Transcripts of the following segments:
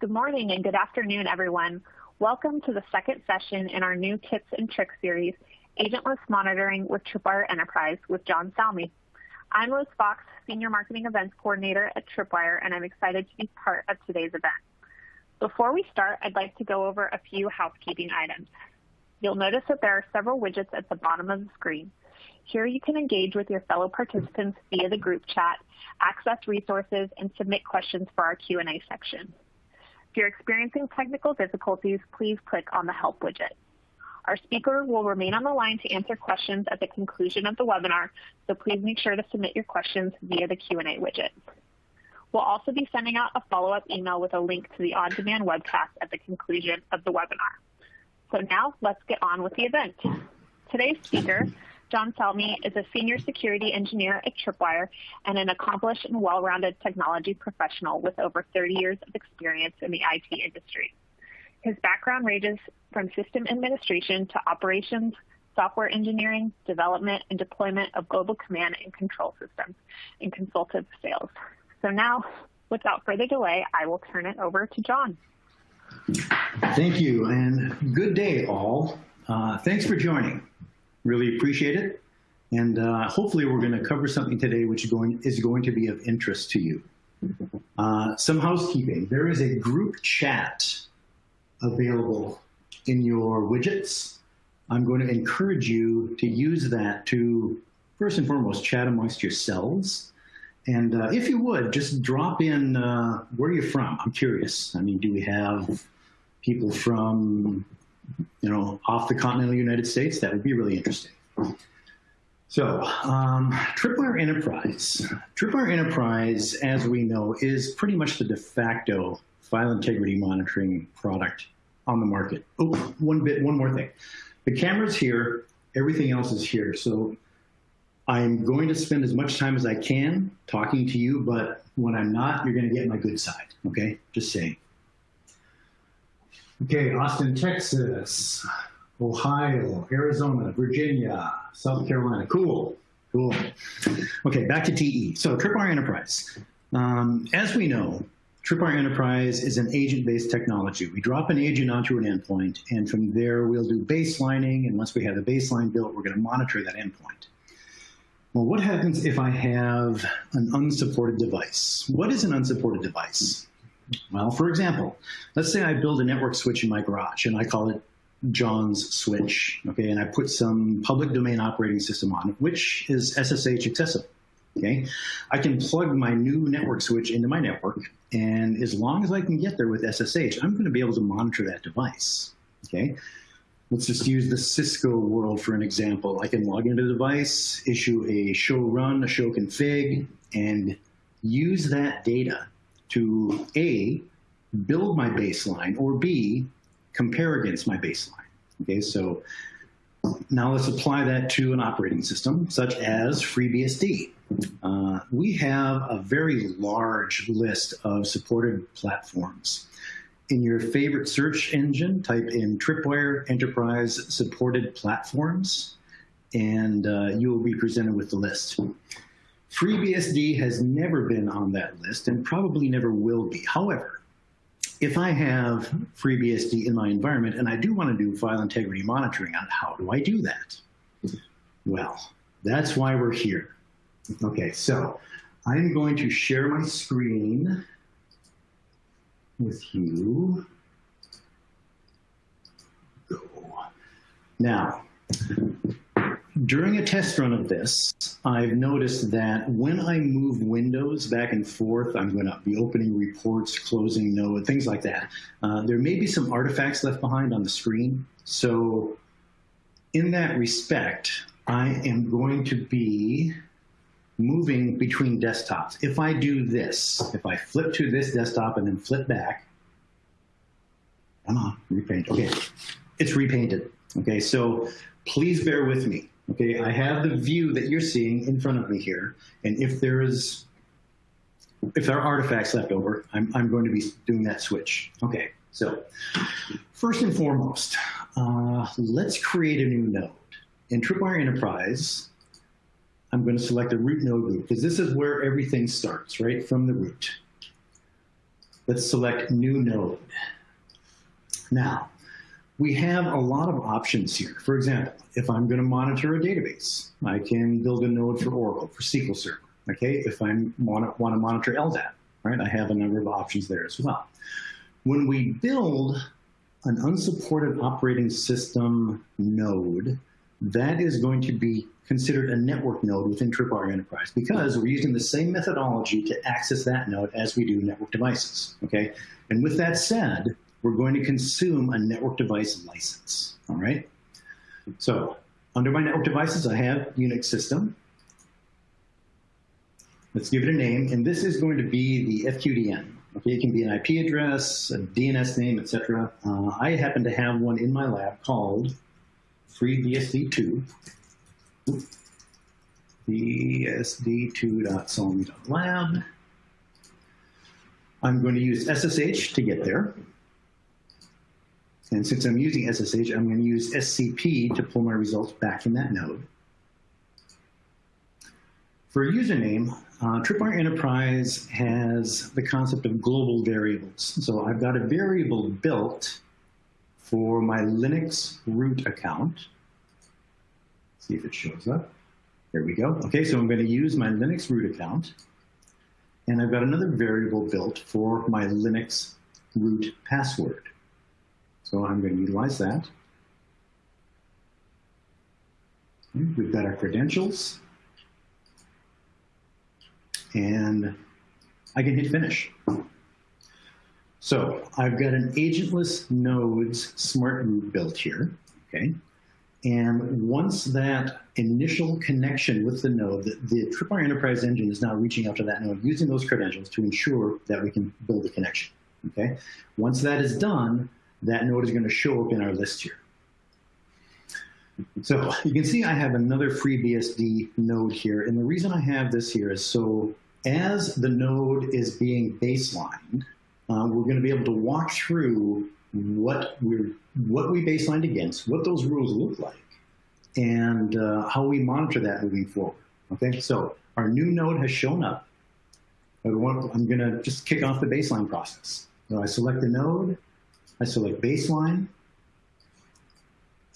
Good morning and good afternoon, everyone. Welcome to the second session in our new Tips and Tricks series, Agentless Monitoring with Tripwire Enterprise with John Salmi. I'm Rose Fox, Senior Marketing Events Coordinator at Tripwire, and I'm excited to be part of today's event. Before we start, I'd like to go over a few housekeeping items. You'll notice that there are several widgets at the bottom of the screen. Here you can engage with your fellow participants via the group chat, access resources, and submit questions for our Q&A section. If you're experiencing technical difficulties, please click on the Help widget. Our speaker will remain on the line to answer questions at the conclusion of the webinar, so please make sure to submit your questions via the Q&A widget. We'll also be sending out a follow-up email with a link to the on-demand webcast at the conclusion of the webinar. So now let's get on with the event. Today's speaker John Salmi is a senior security engineer at Tripwire and an accomplished and well-rounded technology professional with over 30 years of experience in the IT industry. His background ranges from system administration to operations, software engineering, development, and deployment of global command and control systems, and consultative sales. So now, without further delay, I will turn it over to John. Thank you, and good day, all. Uh, thanks for joining. Really appreciate it. And uh, hopefully we're going to cover something today which is going, is going to be of interest to you. Uh, some housekeeping. There is a group chat available in your widgets. I'm going to encourage you to use that to, first and foremost, chat amongst yourselves. And uh, if you would, just drop in uh, where are you're from. I'm curious. I mean, do we have people from you know, off the continental United States, that would be really interesting. So, um, Tripwire Enterprise. Tripwire Enterprise, as we know, is pretty much the de facto file integrity monitoring product on the market. Oh, one bit, one more thing. The camera's here, everything else is here. So I'm going to spend as much time as I can talking to you, but when I'm not, you're gonna get my good side, okay? Just saying. Okay, Austin, Texas, Ohio, Arizona, Virginia, South Carolina. Cool, cool. Okay, back to TE. So Tripwire Enterprise. Um, as we know, Tripwire Enterprise is an agent-based technology. We drop an agent onto an endpoint, and from there we'll do baselining, and once we have the baseline built, we're gonna monitor that endpoint. Well, what happens if I have an unsupported device? What is an unsupported device? Well, for example, let's say I build a network switch in my garage and I call it John's switch, okay, and I put some public domain operating system on it, which is SSH accessible, okay? I can plug my new network switch into my network, and as long as I can get there with SSH, I'm gonna be able to monitor that device, okay? Let's just use the Cisco world for an example. I can log into the device, issue a show run, a show config, and use that data to A, build my baseline, or B, compare against my baseline. Okay, so now let's apply that to an operating system such as FreeBSD. Uh, we have a very large list of supported platforms. In your favorite search engine, type in Tripwire Enterprise Supported Platforms, and uh, you will be presented with the list. FreeBSD has never been on that list and probably never will be. However, if I have FreeBSD in my environment and I do want to do file integrity monitoring on how do I do that? Well, that's why we're here. Okay, so I'm going to share my screen with you. Go. Now, during a test run of this, I've noticed that when I move windows back and forth, I'm going to be opening reports, closing node, things like that. Uh, there may be some artifacts left behind on the screen. So in that respect, I am going to be moving between desktops. If I do this, if I flip to this desktop and then flip back, come on, repaint. Okay, it's repainted. Okay, so please bear with me. Okay, I have the view that you're seeing in front of me here, and if there is, if there are artifacts left over, I'm, I'm going to be doing that switch. Okay, so first and foremost, uh, let's create a new node. In Tripwire Enterprise, I'm going to select a root node group because this is where everything starts, right, from the root. let's select new node. Now, we have a lot of options here. For example, if I'm going to monitor a database, I can build a node for Oracle, for SQL Server. Okay, if I want to, want to monitor LDAP, right, I have a number of options there as well. When we build an unsupported operating system node, that is going to be considered a network node within Tripwire Enterprise because we're using the same methodology to access that node as we do network devices, okay? And with that said, we're going to consume a network device license, all right? So under my network devices, I have Unix system. Let's give it a name, and this is going to be the FQDN. Okay, it can be an IP address, a DNS name, etc. Uh, I happen to have one in my lab called FreeBSD2. BSD2.salmi.lab. I'm going to use SSH to get there. And since I'm using SSH, I'm going to use SCP to pull my results back in that node. For a username, uh, Tripwire Enterprise has the concept of global variables. So I've got a variable built for my Linux root account. See if it shows up. There we go. Okay, so I'm going to use my Linux root account. And I've got another variable built for my Linux root password. So I'm going to utilize that. Hmm, we've got our credentials and I can hit finish. So I've got an agentless nodes smart root built here, okay? And once that initial connection with the node, the, the Tripwire Enterprise Engine is now reaching out to that node using those credentials to ensure that we can build a connection, okay? Once that is done, that node is gonna show up in our list here. So you can see I have another FreeBSD node here. And the reason I have this here is so as the node is being baselined, uh, we're going to be able to walk through what we're what we baselined against, what those rules look like, and uh, how we monitor that moving forward. Okay, so our new node has shown up. I'm going to just kick off the baseline process. So I select the node, I select baseline,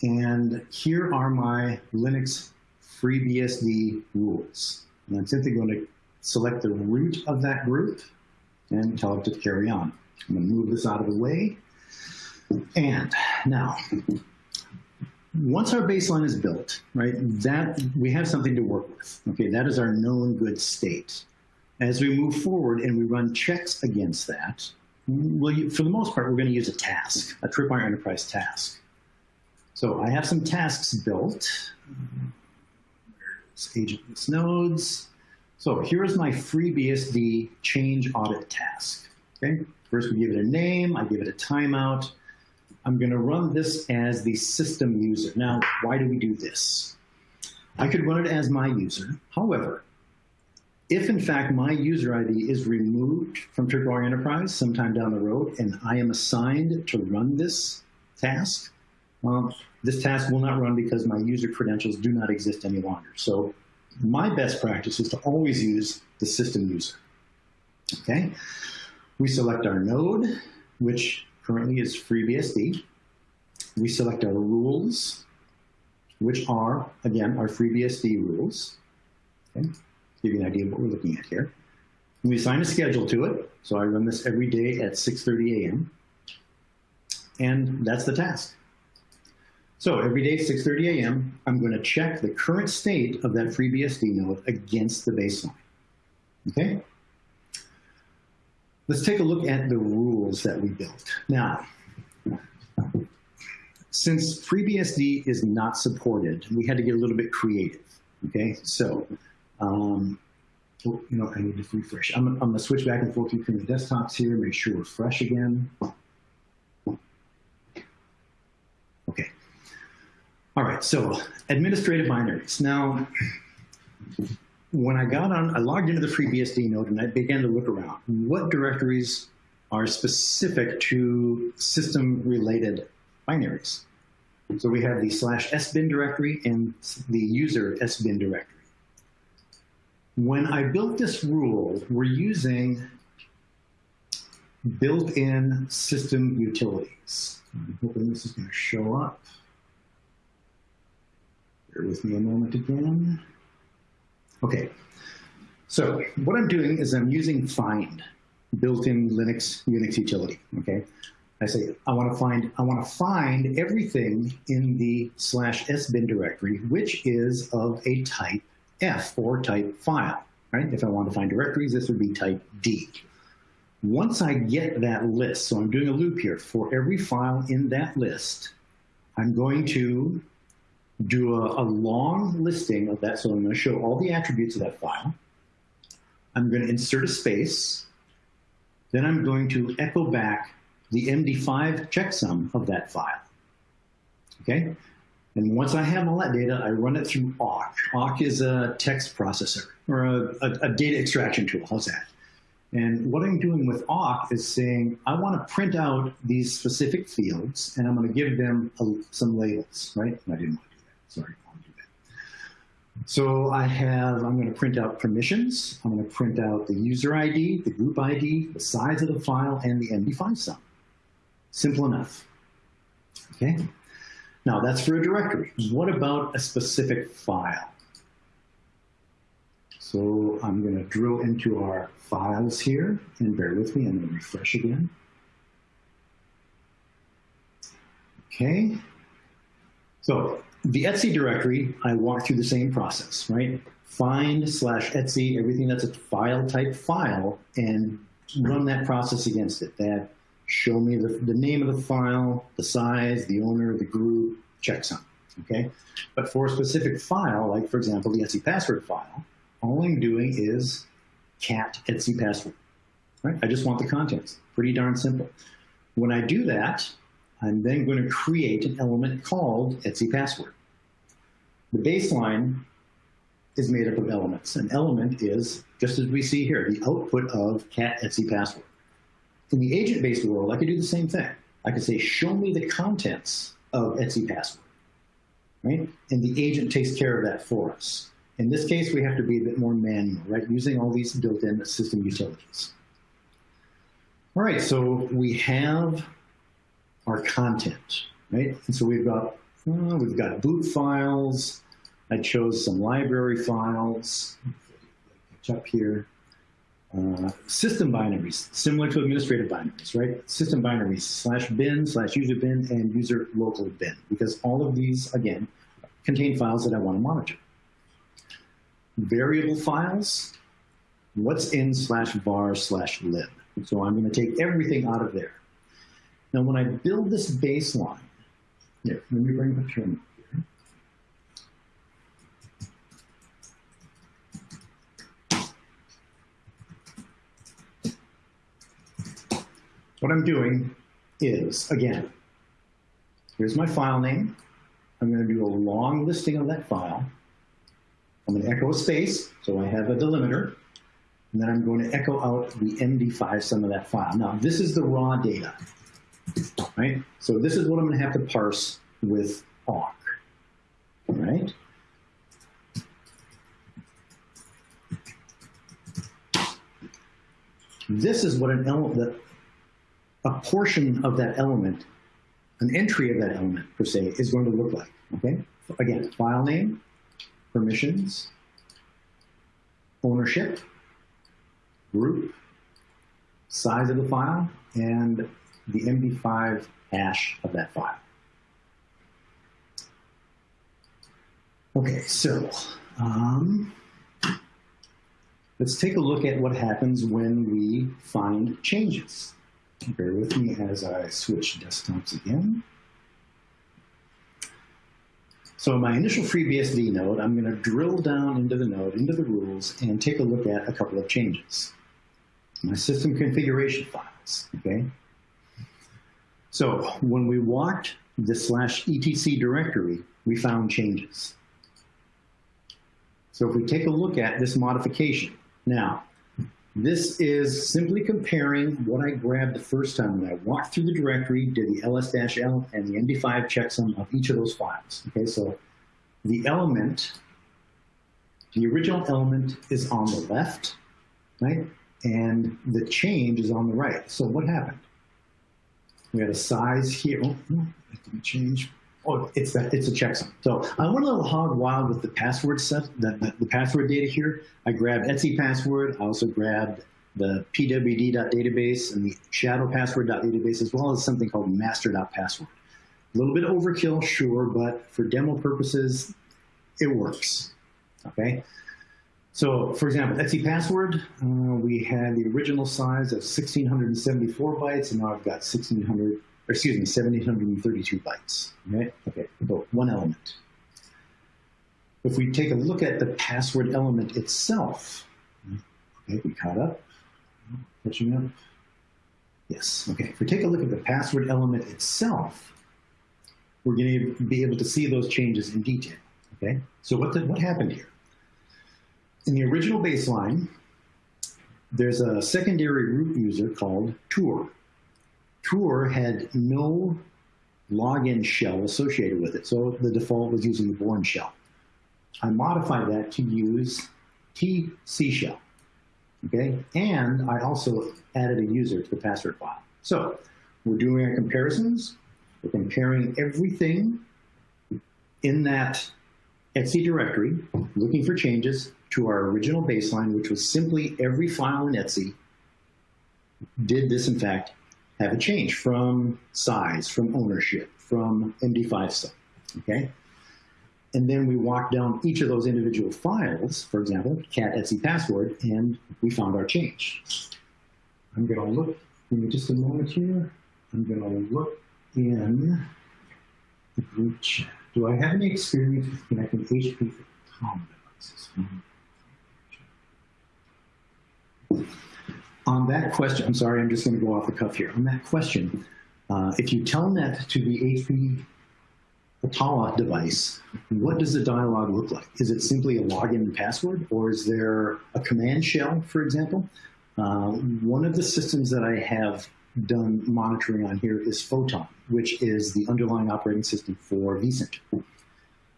and here are my Linux FreeBSD rules. And I'm simply going to select the root of that group and tell it to carry on. I'm going to move this out of the way. And now, once our baseline is built, right, that we have something to work with. Okay, that is our known good state. As we move forward and we run checks against that, well, for the most part, we're going to use a task, a Tripwire Enterprise task. So I have some tasks built. Agentless nodes. So here's my FreeBSD change audit task. Okay, first we give it a name, I give it a timeout. I'm going to run this as the system user. Now, why do we do this? I could run it as my user. However, if in fact my user ID is removed from Tripwire Enterprise sometime down the road and I am assigned to run this task, um, this task will not run because my user credentials do not exist any longer. So my best practice is to always use the system user. Okay, we select our node, which currently is FreeBSD. We select our rules, which are, again, our FreeBSD rules. Okay, give you an idea of what we're looking at here. We assign a schedule to it, so I run this every day at 6.30 a.m. And that's the task. So every day, at 6.30 a.m., I'm going to check the current state of that FreeBSD node against the baseline. Okay? Let's take a look at the rules that we built. Now, since FreeBSD is not supported, we had to get a little bit creative. Okay, so, um, oh, you know, I need to refresh. I'm, I'm going to switch back and forth between the desktops here, make sure we're fresh again. Okay. All right, so administrative binaries. Now, when I got on, I logged into the FreeBSD node and I began to look around. What directories are specific to system-related binaries? So we have the slash sbin directory and the user sbin directory. When I built this rule, we're using built-in system utilities. I'm hoping this is going to show up. Bear with me a moment again. Okay, so what I'm doing is I'm using find, built-in Linux Unix utility, okay? I say, I want to find, I want to find everything in the slash sbin directory, which is of a type F or type file, right? If I want to find directories, this would be type D. Once I get that list, so I'm doing a loop here, for every file in that list, I'm going to do a, a long listing of that. So I'm going to show all the attributes of that file. I'm going to insert a space. Then I'm going to echo back the MD5 checksum of that file. Okay? And once I have all that data, I run it through awk. awk is a text processor or a, a, a data extraction tool. How's that? And what I'm doing with awk is saying, I want to print out these specific fields, and I'm going to give them a, some labels, right? I didn't want to do that. Sorry. So I have, I'm going to print out permissions. I'm going to print out the user ID, the group ID, the size of the file, and the MD5 sum. Simple enough. Okay. Now that's for a directory. What about a specific file? So I'm going to drill into our files here, and bear with me, I'm going to refresh again. Okay, so the Etsy directory, I walk through the same process, right? Find slash Etsy, everything that's a file type file, and run that process against it. That show me the, the name of the file, the size, the owner, the group, checksum, okay? But for a specific file, like for example, the Etsy password file, all I'm doing is cat Etsy password, right? I just want the contents, pretty darn simple. When I do that, I'm then going to create an element called Etsy password. The baseline is made up of elements. An element is, just as we see here, the output of cat Etsy password. In the agent-based world, I could do the same thing. I could say, show me the contents of Etsy password, right? And the agent takes care of that for us. In this case, we have to be a bit more manual, right? Using all these built-in system utilities. All right, so we have our content, right? And so we've got, uh, we've got boot files. I chose some library files. Catch up here. System binaries, similar to administrative binaries, right? System binaries, slash bin, slash user bin, and user local bin, because all of these, again, contain files that I want to monitor variable files, what's in slash var slash lib. So I'm going to take everything out of there. Now, when I build this baseline, here, let me bring terminal here. What I'm doing is, again, here's my file name. I'm going to do a long listing of that file. I'm going to echo a space, so I have a delimiter, and then I'm going to echo out the MD5 sum of that file. Now, this is the raw data, right? So this is what I'm going to have to parse with awk, right? This is what an element, a portion of that element, an entry of that element per se, is going to look like, okay? Again, file name, permissions, ownership, group, size of the file, and the MD5 hash of that file. Okay, so um, let's take a look at what happens when we find changes. Bear with me as I switch desktops again. So my initial FreeBSD node, I'm going to drill down into the node, into the rules, and take a look at a couple of changes. My system configuration files, okay? So when we walked the slash etc directory, we found changes. So if we take a look at this modification, now, this is simply comparing what I grabbed the first time when I walked through the directory, did the ls-l and the MD5 checksum of each of those files. Okay, so the element, the original element is on the left, right? and the change is on the right. So what happened? We had a size here. Oh, it didn't change. Oh, it's that it's a checksum. So I went a little hog wild with the password set, the, the, the password data here. I grabbed Etsy password. I also grabbed the pwd.database and the shadow password.database, as well as something called master.password. A little bit overkill, sure, but for demo purposes, it works. Okay. So, for example, Etsy password, uh, we had the original size of 1674 bytes, and now I've got 1600, or excuse me, 1732 bytes. Right? Okay, about one element. If we take a look at the password element itself, okay, we caught up, catching up. Yes, okay. If we take a look at the password element itself, we're going to be able to see those changes in detail. Okay, so what, did, what happened here? In the original baseline, there's a secondary root user called toor. Toor had no login shell associated with it, so the default was using the Bourne shell. I modified that to use TC shell, okay? And I also added a user to the password file. So we're doing our comparisons. We're comparing everything in that Etsy directory, looking for changes to our original baseline, which was simply every file in Etsy did this, in fact, have a change from size, from ownership, from MD5 stuff, okay? And then we walked down each of those individual files, for example, cat Etsy password, and we found our change. I'm gonna look, give me just a moment here. I'm gonna look in the group chat. Do I have any experience with connecting HP to COM devices? On that question, I'm sorry, I'm just going to go off the cuff here. On that question, uh, if you telnet to the HP Atala device, what does the dialog look like? Is it simply a login and password, or is there a command shell, for example? Uh, one of the systems that I have done monitoring on here is Photon, which is the underlying operating system for vCenter.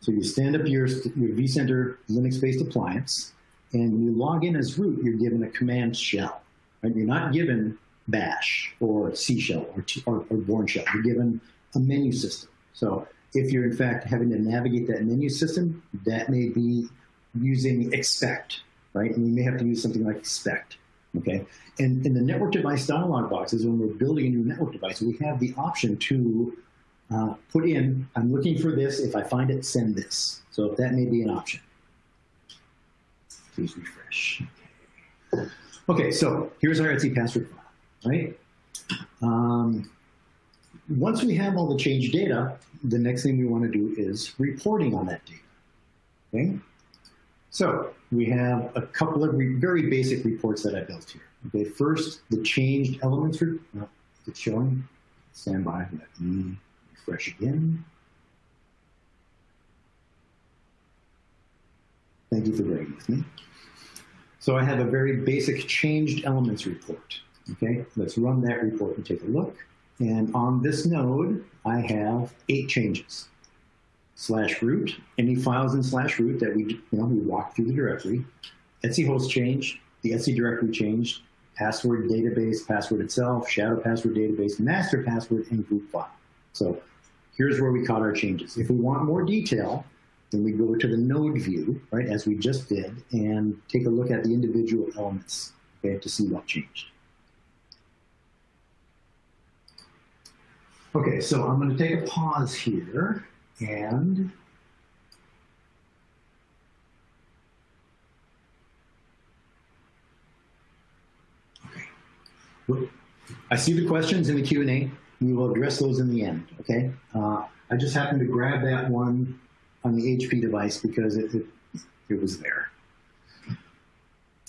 So you stand up your, your vCenter Linux-based appliance, and when you log in as root, you're given a command shell. Right? You're not given bash or C shell or, or, or Bourne shell. You're given a menu system. So if you're in fact having to navigate that menu system, that may be using expect, right? And you may have to use something like expect. Okay, and in the network device dialog boxes, when we're building a new network device, we have the option to uh, put in, I'm looking for this, if I find it, send this. So that may be an option. Please refresh. Okay, so here's our Etsy password file, right? Um, once we have all the change data, the next thing we want to do is reporting on that data, okay? So we have a couple of very basic reports that I built here. Okay, first, the changed elements, oh, it's showing, stand by, let me refresh again. Thank you for bearing with me. So I have a very basic changed elements report. Okay, let's run that report and take a look. And on this node, I have eight changes slash root, any files in slash root that we, you know, we walk through the directory, Etsy host change, the Etsy directory changed, password database, password itself, shadow password database, master password, and group file. So here's where we caught our changes. If we want more detail, then we go to the node view, right, as we just did, and take a look at the individual elements, okay, to see what changed. Okay, so I'm going to take a pause here and okay. I see the questions in the Q&A. We will address those in the end, okay? Uh, I just happened to grab that one on the HP device because it, it, it was there.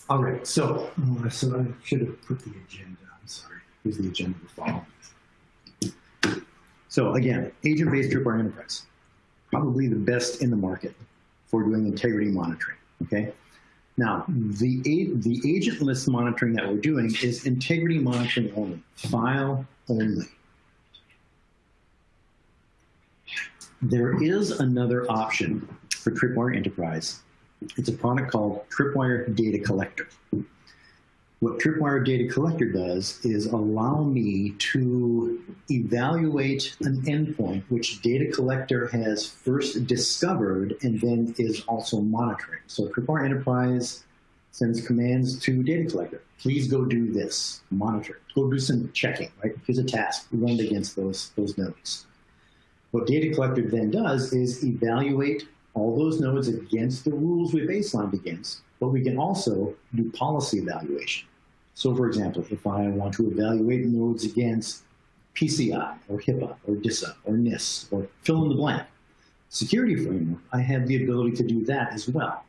All right, so, so I should have put the agenda. I'm sorry. Here's the agenda to follow. So again, agent-based tripwire enterprise probably the best in the market for doing integrity monitoring, okay? Now, the, the agentless monitoring that we're doing is integrity monitoring only, file only. There is another option for Tripwire Enterprise. It's a product called Tripwire Data Collector. what Tripwire Data Collector does is allow me to evaluate an endpoint which Data Collector has first discovered and then is also monitoring. So Tripwire Enterprise sends commands to Data Collector. Please go do this, monitor, go do some checking, right? Here's a task, run against those, those nodes. What Data Collector then does is evaluate all those nodes against the rules we baselined against, but we can also do policy evaluation. So for example, if I want to evaluate nodes against PCI or HIPAA or DISA or NIST or fill in the blank security framework, I have the ability to do that as well.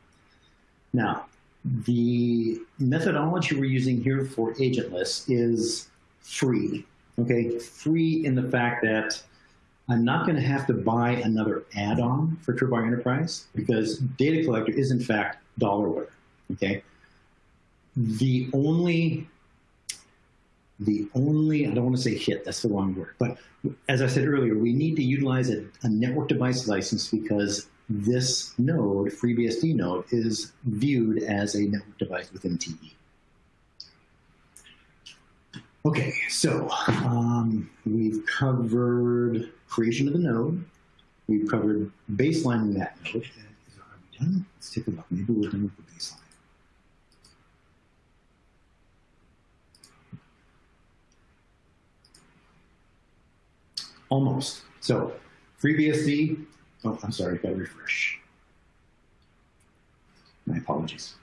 Now, the methodology we're using here for agentless is free, okay? Free in the fact that I'm not going to have to buy another add-on for Tripwire Enterprise because Data Collector is in fact dollarware, okay? The only, the only, I don't want to say hit, that's the wrong word, but as I said earlier, we need to utilize a, a network device license because this node, FreeBSD node, is viewed as a network device within TE. Okay, so um, we've covered creation of the node. We've covered baselining that node. Is, done? Let's take a look. Maybe we're done with the baseline. Almost. So FreeBSD, oh, I'm sorry, got to refresh. My apologies.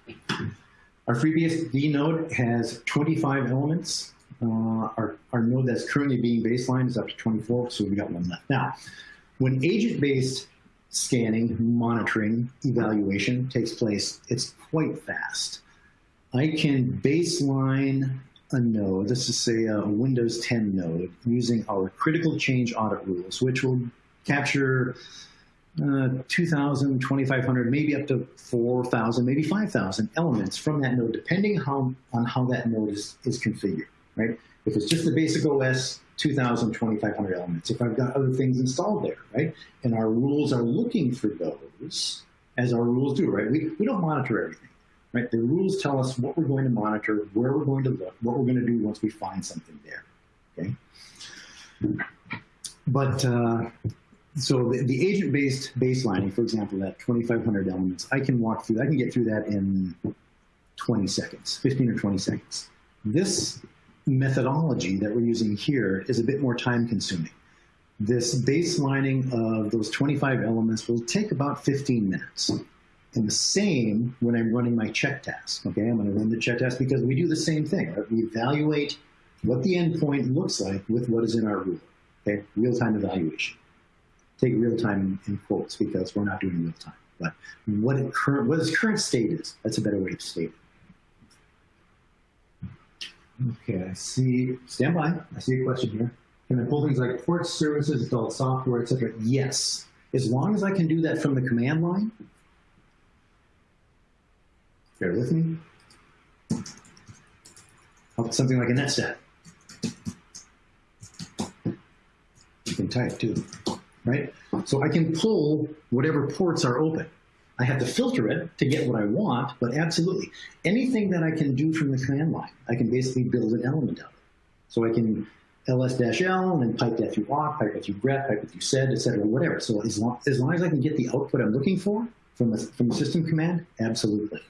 Our FreeBSD node has 25 elements. Uh, our, our node that's currently being baselined is up to 24, so we've got one left. Now, when agent-based scanning, monitoring, evaluation takes place, it's quite fast. I can baseline a node, let's just say a Windows 10 node, using our critical change audit rules, which will capture uh, 2,000, 2,500, maybe up to 4,000, maybe 5,000 elements from that node, depending how, on how that node is, is configured, right? If it's just the basic OS, 2,000, 2,500 elements. If I've got other things installed there, right? And our rules are looking for those, as our rules do, right? We, we don't monitor everything right? The rules tell us what we're going to monitor, where we're going to look, what we're going to do once we find something there, okay? But, uh, so the, the agent-based baselining, for example, that 2,500 elements, I can walk through, I can get through that in 20 seconds, 15 or 20 seconds. This methodology that we're using here is a bit more time consuming. This baselining of those 25 elements will take about 15 minutes. And the same when I'm running my check task. Okay, I'm going to run the check task because we do the same thing. Right? We evaluate what the endpoint looks like with what is in our rule. Okay, real-time evaluation. Take real-time in quotes because we're not doing real-time. But what, current, what its current state is, that's a better way to state it. Okay, I see, stand by, I see a question here. Can I pull things like port services, installed software, etc.? Yes. As long as I can do that from the command line, Bear with me. Oh, something like a netstat. You can type too, right? So I can pull whatever ports are open. I have to filter it to get what I want, but absolutely. Anything that I can do from the command line, I can basically build an element of. It. So I can ls-l and then pipe that through awk, pipe it through grep, pipe it through sed, etc., whatever. So as long, as long as I can get the output I'm looking for from the, from the system command, absolutely.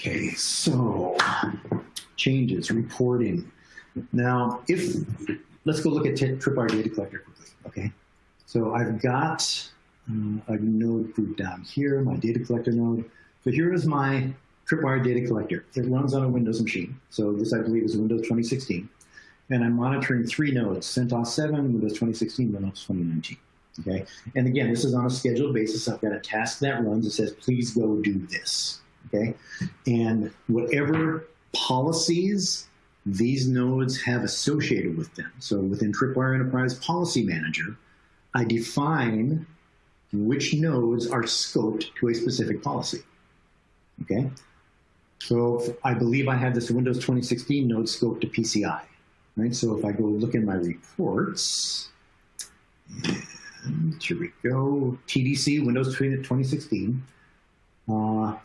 Okay, so changes, reporting. Now, if, let's go look at Tripwire Data Collector quickly, okay? So I've got uh, a node group down here, my data collector node. So here is my Tripwire Data Collector. It runs on a Windows machine. So this, I believe, is Windows 2016. And I'm monitoring three nodes, CentOS 7, Windows 2016, Windows 2019. Okay, and again, this is on a scheduled basis. I've got a task that runs. It says, please go do this okay? And whatever policies these nodes have associated with them. So within Tripwire Enterprise Policy Manager, I define which nodes are scoped to a specific policy, okay? So I believe I have this Windows 2016 node scoped to PCI, right? So if I go look in my reports, and here we go, TDC, Windows 2016, Uh,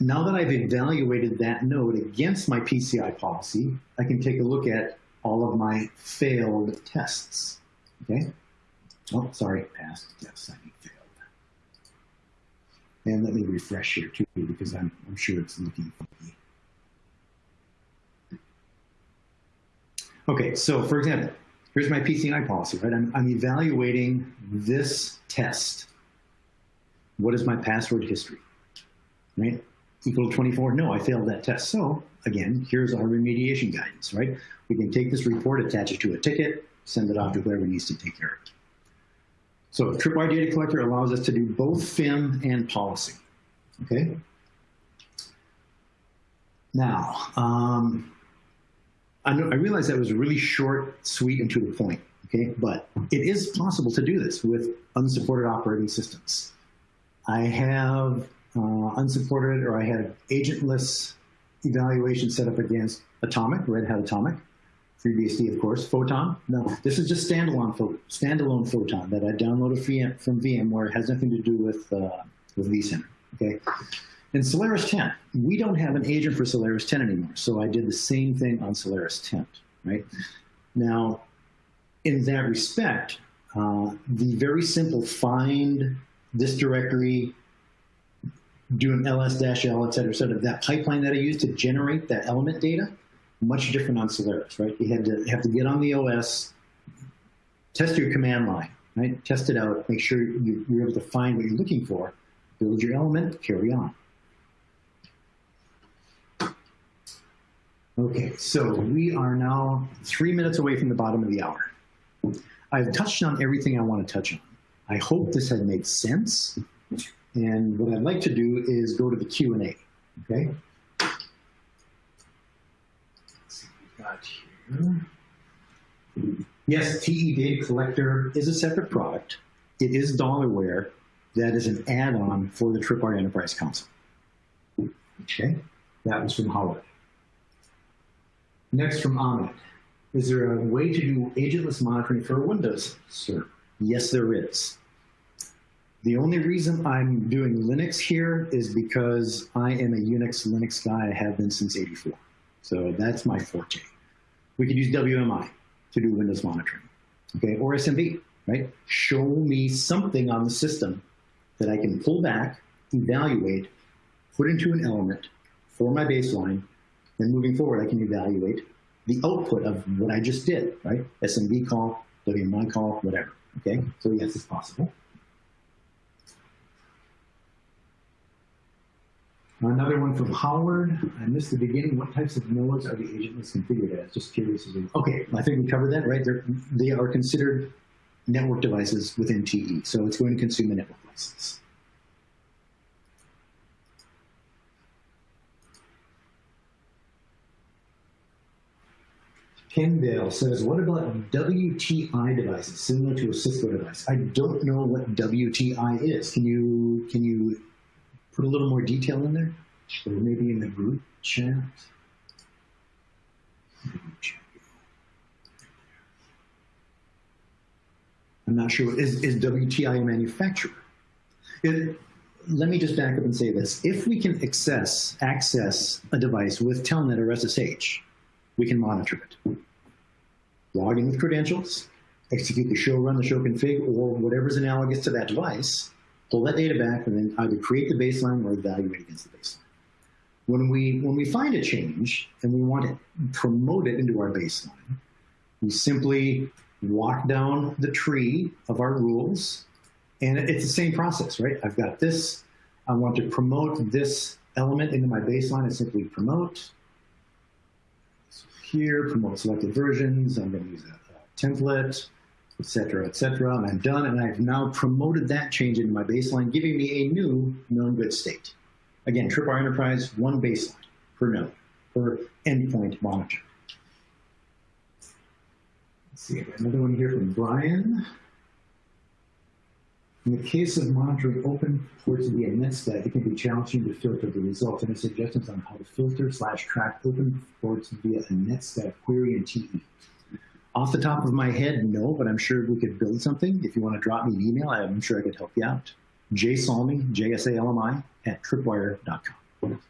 now that I've evaluated that node against my PCI policy, I can take a look at all of my failed tests. Okay? Oh, sorry, passed. Yes, I need failed. And let me refresh here too, because I'm, I'm sure it's looking funky. Okay, so for example, here's my PCI policy, right? I'm, I'm evaluating this test. What is my password history, right? Equal to 24? No, I failed that test. So again, here's our remediation guidance, right? We can take this report, attach it to a ticket, send it off to whoever needs to take care of it. So Tripwire Data Collector allows us to do both FIM and policy, okay? Now, um, I, know, I realize that was really short, sweet, and to the point, okay? But it is possible to do this with unsupported operating systems. I have uh, unsupported or I had agentless evaluation set up against Atomic, Red Hat Atomic, FreeBSD, of course, Photon. No, this is just standalone, standalone Photon that I downloaded from VMware. It has nothing to do with, uh, with vCenter, okay? And Solaris 10, we don't have an agent for Solaris 10 anymore, so I did the same thing on Solaris 10, right? Now, in that respect, uh, the very simple find this directory, do an ls-l, et cetera, et cetera, that pipeline that I used to generate that element data, much different on Solaris, right? You had to have to get on the OS, test your command line, right? Test it out, make sure you, you're able to find what you're looking for, build your element, carry on. Okay, so we are now three minutes away from the bottom of the hour. I've touched on everything I want to touch on. I hope this has made sense. And what I'd like to do is go to the Q&A, okay? Yes, TE Data Collector is a separate product. It is Dollarware that is an add-on for the Tripwire Enterprise Console. Okay, that was from Howard. Next from Ahmed. Is there a way to do agentless monitoring for Windows server? Yes, there is. The only reason I'm doing Linux here is because I am a Unix Linux guy. I have been since 84. So that's my forte. We could use WMI to do Windows monitoring, okay, or SMB, right? Show me something on the system that I can pull back, evaluate, put into an element for my baseline, then moving forward, I can evaluate the output of what I just did, right? SMB call, WMI call, whatever, okay? So yes, it's possible. Another one from Howard. I missed the beginning. What types of nodes are the agentless configured as? Just curious. Okay, I think we covered that, right? They're, they are considered network devices within TE, so it's going to consume a network license. Kendall says, what about WTI devices, similar to a Cisco device? I don't know what WTI is. Can you, can you put a little more detail in there? Or maybe in the group chat? I'm not sure. Is, is WTI a manufacturer? It, let me just back up and say this. If we can access, access a device with Telnet or SSH, we can monitor it. Log in with credentials, execute the show run, the show config, or whatever's analogous to that device, pull that data back, and then either create the baseline or evaluate against the baseline. When we, when we find a change and we want to promote it into our baseline, we simply walk down the tree of our rules, and it's the same process, right? I've got this, I want to promote this element into my baseline, I simply promote, here, promote selected versions, I'm to use a, a template, etc., etc., and I'm done, and I've now promoted that change into my baseline, giving me a new known good state. Again, Tripwire Enterprise, one baseline per node, per endpoint monitor. Let's see, another one here from Brian. In the case of monitoring open ports via netstat, it can be challenging to filter the results. Any suggestions on how to filter slash track open ports via a netstat query in TE? Off the top of my head, no, but I'm sure we could build something. If you want to drop me an email, I'm sure I could help you out. J Salmi, J-S-A-L-M-I, at tripwire.com.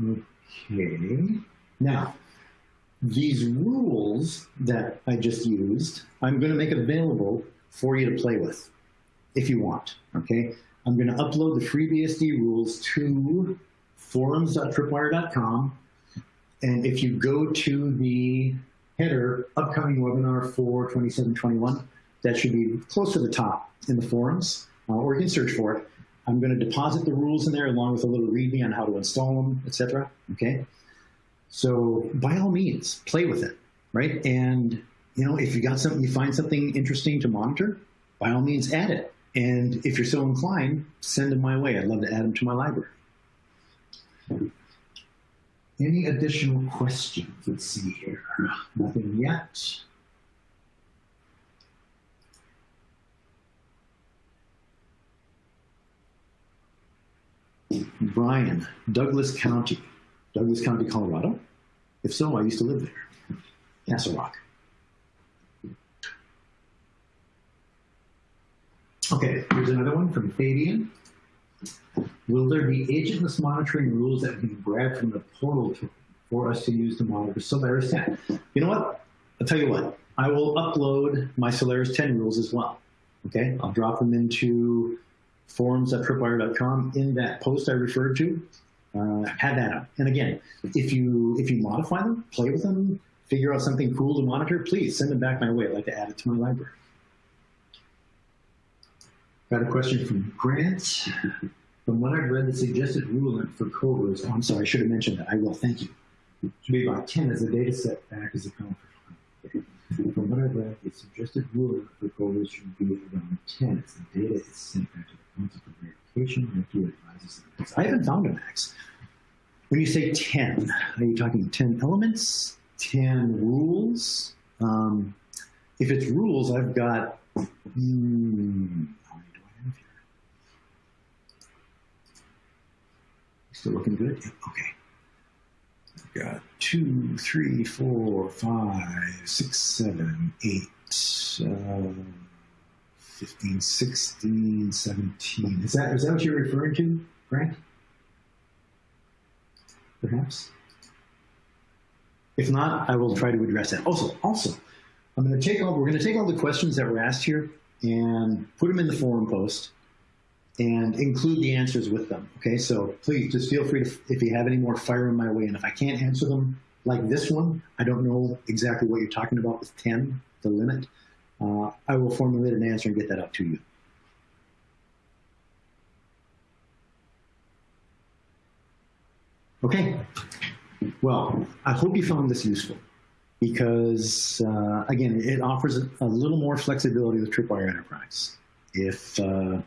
Okay. Now, these rules that I just used, I'm going to make available for you to play with if you want. Okay. I'm going to upload the FreeBSD rules to forums.tripwire.com. And if you go to the header, upcoming webinar for 2721, that should be close to the top in the forums, uh, or you can search for it. I'm going to deposit the rules in there along with a little readme on how to install them, etc. Okay. So by all means, play with it, right? And you know, if you got something, you find something interesting to monitor, by all means, add it. And if you're so inclined, send them my way. I'd love to add them to my library. Any additional questions? Let's see here. Nothing yet. Brian, Douglas County. Douglas County, Colorado? If so, I used to live there. Castle Rock. Okay, here's another one from Fabian. Will there be agentless monitoring rules that can be grabbed from the portal to, for us to use to monitor Solaris 10? You know what? I'll tell you what. I will upload my Solaris 10 rules as well. Okay, I'll drop them into forums.tripwire.com in that post I referred to. Uh, had that up. And again, if you if you modify them, play with them, figure out something cool to monitor, please send them back my way. I'd like to add it to my library. Got a question from Grant. From what I've read, the suggested rule for Cobra is, oh, I'm sorry, I should have mentioned that. I will, thank you. It Should be about 10 as the data set back as a count. From what I've read, the suggested rule for Cobra should be around 10 as the data is sent back to the council for verification. And advises I haven't found a max. When you say 10, are you talking 10 elements, 10 rules? Um, if it's rules, I've got, hmm, how many do I have here? Still looking good? Okay. I've got two, three, four, five, six, seven, eight, uh, 15, 16, 17. Is that, is that what you're referring to, Grant? Perhaps? If not, I will try to address that. Also, also, I'm going to take all, we're going to take all the questions that were asked here and put them in the forum post and include the answers with them. Okay, so please just feel free to, if you have any more, fire them my way. And if I can't answer them like this one, I don't know exactly what you're talking about with 10, the limit uh, I will formulate an answer and get that out to you. Okay. Well, I hope you found this useful because, uh, again, it offers a, little more flexibility with Tripwire Enterprise. If, uh,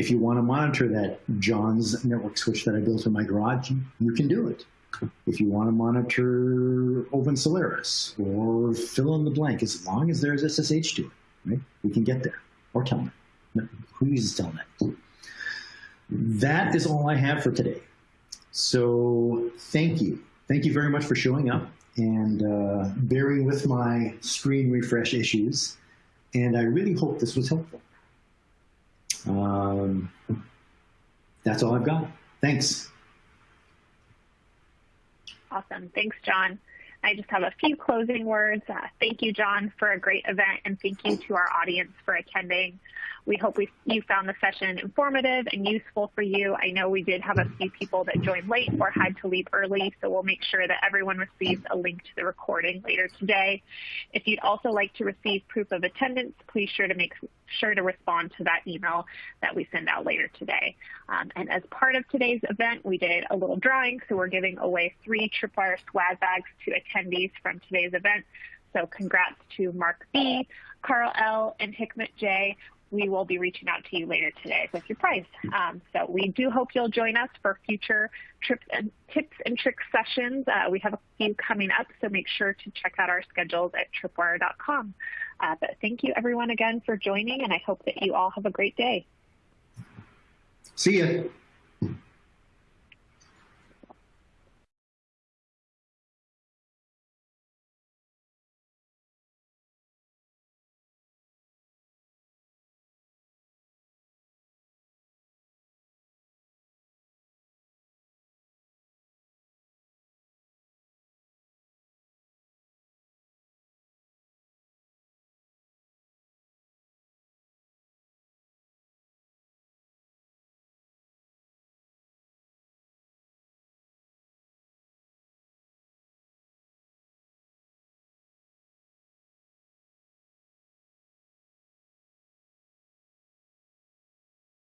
if you want to monitor that John's network switch that I built in my garage, you can do it. If you want to monitor Open Solaris or fill in the blank, as long as there's SSH to it, right? We can get there. Or Telnet. Who uses Telnet? That is all I have for today. So thank you. Thank you very much for showing up and uh, bearing with my screen refresh issues. And I really hope this was helpful. Um, that's all I've got. Thanks. Awesome. Thanks, John. I just have a few closing words. Uh, thank you, John, for a great event, and thank you to our audience for attending. We hope we, you found the session informative and useful for you. I know we did have a few people that joined late or had to leave early, so we'll make sure that everyone receives a link to the recording later today. If you'd also like to receive proof of attendance, please sure to make sure to respond to that email that we send out later today. Um, and as part of today's event, we did a little drawing, so we're giving away three Tripwire swag bags to attendees from today's event. So congrats to Mark B, Carl L, and Hickmet J we will be reaching out to you later today with your prize. Um, so we do hope you'll join us for future trips and tips and tricks sessions. Uh, we have a few coming up, so make sure to check out our schedules at tripwire.com. Uh, but thank you everyone again for joining, and I hope that you all have a great day. See you.